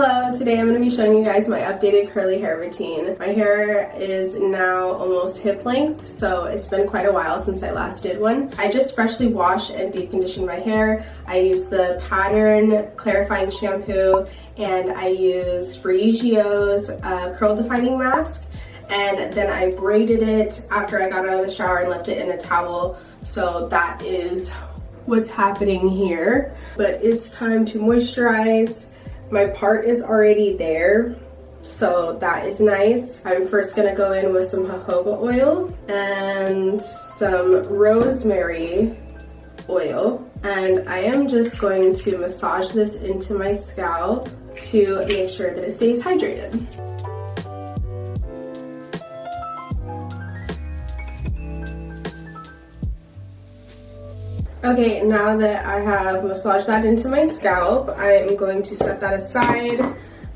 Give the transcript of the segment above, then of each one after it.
Hello, today I'm going to be showing you guys my updated curly hair routine. My hair is now almost hip length, so it's been quite a while since I last did one. I just freshly washed and deep conditioned my hair. I used the Pattern Clarifying Shampoo and I used Briogeo's uh, Curl Defining Mask and then I braided it after I got out of the shower and left it in a towel. So that is what's happening here. But it's time to moisturize my part is already there, so that is nice. I'm first gonna go in with some jojoba oil and some rosemary oil. And I am just going to massage this into my scalp to make sure that it stays hydrated. Okay, now that I have massaged that into my scalp, I am going to set that aside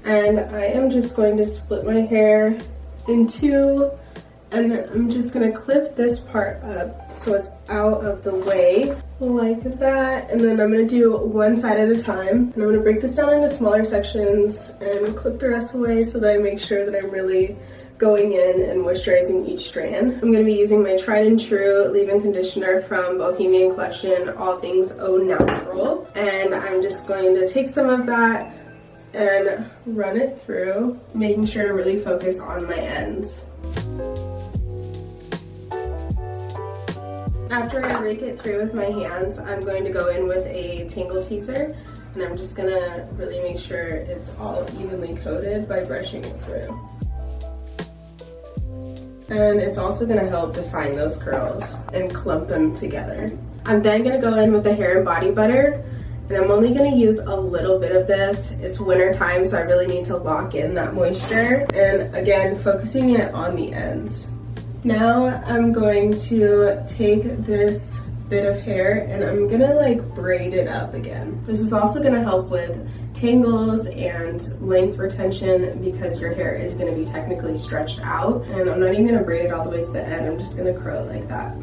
and I am just going to split my hair in two and I'm just gonna clip this part up so it's out of the way like that and then I'm gonna do one side at a time and I'm gonna break this down into smaller sections and clip the rest away so that I make sure that I'm really going in and moisturizing each strand. I'm going to be using my tried and true leave-in conditioner from Bohemian Collection, All Things Au Natural. And I'm just going to take some of that and run it through, making sure to really focus on my ends. After I rake it through with my hands, I'm going to go in with a Tangle Teezer and I'm just gonna really make sure it's all evenly coated by brushing it through and it's also gonna help define those curls and clump them together. I'm then gonna go in with the hair and body butter and I'm only gonna use a little bit of this. It's winter time, so I really need to lock in that moisture. And again, focusing it on the ends. Now I'm going to take this bit of hair and I'm gonna like braid it up again. This is also gonna help with tangles and length retention because your hair is gonna be technically stretched out. And I'm not even gonna braid it all the way to the end, I'm just gonna curl it like that.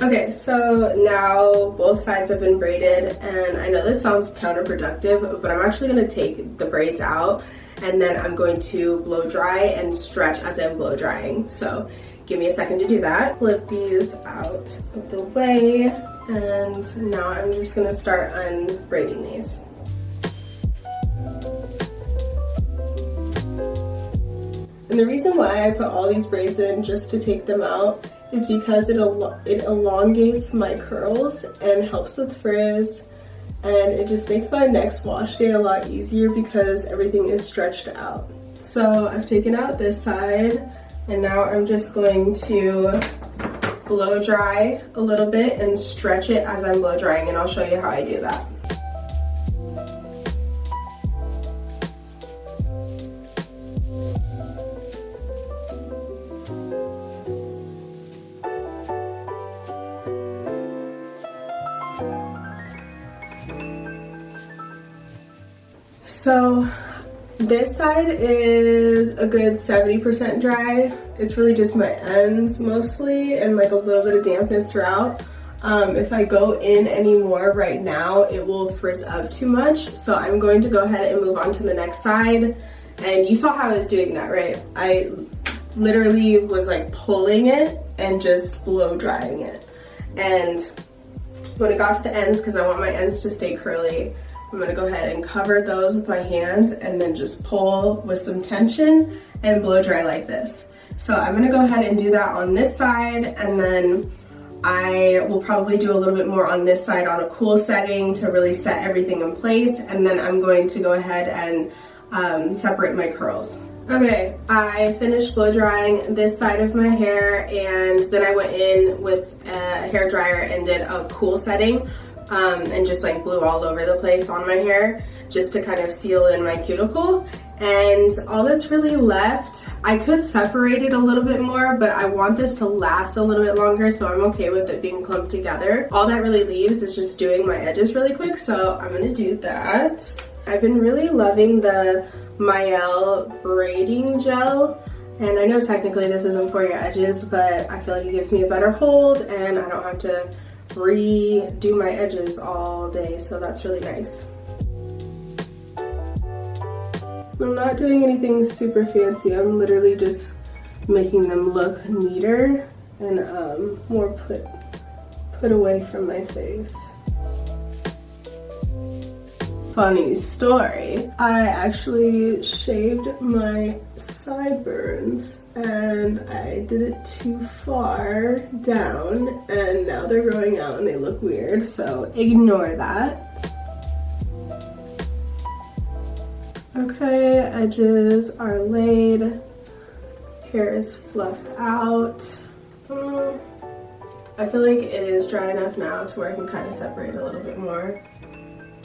Okay, so now both sides have been braided and I know this sounds counterproductive, but I'm actually gonna take the braids out and then I'm going to blow dry and stretch as I'm blow drying. So give me a second to do that. Flip these out of the way and now I'm just gonna start unbraiding these. And the reason why I put all these braids in just to take them out is because it, it elongates my curls and helps with frizz and it just makes my next wash day a lot easier because everything is stretched out. So I've taken out this side and now I'm just going to blow dry a little bit and stretch it as I'm blow drying and I'll show you how I do that. So this side is a good 70% dry. It's really just my ends mostly and like a little bit of dampness throughout. Um, if I go in anymore right now, it will frizz up too much. So I'm going to go ahead and move on to the next side. And you saw how I was doing that, right? I literally was like pulling it and just blow drying it. And when it got to the ends, because I want my ends to stay curly, I'm gonna go ahead and cover those with my hands and then just pull with some tension and blow dry like this. So I'm gonna go ahead and do that on this side and then I will probably do a little bit more on this side on a cool setting to really set everything in place and then I'm going to go ahead and um, separate my curls. Okay, I finished blow drying this side of my hair and then I went in with a hair dryer and did a cool setting um, and just like blew all over the place on my hair just to kind of seal in my cuticle. And all that's really left, I could separate it a little bit more, but I want this to last a little bit longer, so I'm okay with it being clumped together. All that really leaves is just doing my edges really quick, so I'm gonna do that. I've been really loving the Mielle braiding gel and I know technically this isn't for your edges but I feel like it gives me a better hold and I don't have to redo my edges all day so that's really nice. I'm not doing anything super fancy I'm literally just making them look neater and um, more put put away from my face funny story. I actually shaved my sideburns and I did it too far down and now they're growing out and they look weird so ignore that. Okay, edges are laid, hair is fluffed out. Mm, I feel like it is dry enough now to where I can kind of separate a little bit more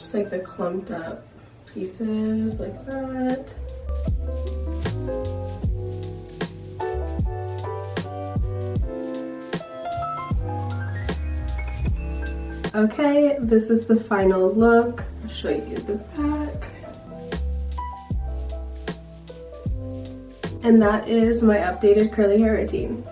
just like the clumped up pieces like that. Okay, this is the final look. I'll show you the back. And that is my updated curly hair routine.